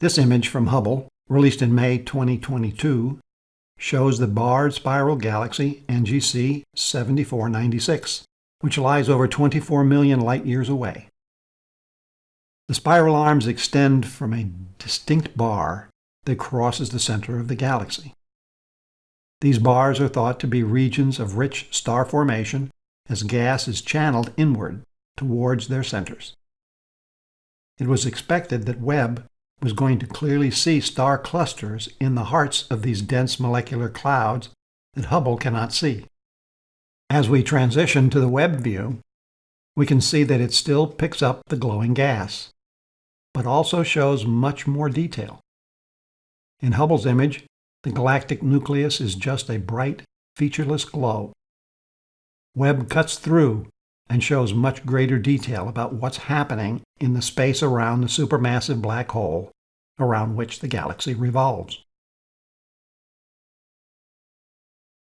This image from Hubble, released in May 2022, shows the barred spiral galaxy NGC 7496, which lies over 24 million light-years away. The spiral arms extend from a distinct bar that crosses the center of the galaxy. These bars are thought to be regions of rich star formation as gas is channeled inward towards their centers. It was expected that Webb was going to clearly see star clusters in the hearts of these dense molecular clouds that Hubble cannot see. As we transition to the Webb view, we can see that it still picks up the glowing gas, but also shows much more detail. In Hubble's image, the galactic nucleus is just a bright, featureless glow. Webb cuts through and shows much greater detail about what's happening in the space around the supermassive black hole around which the galaxy revolves.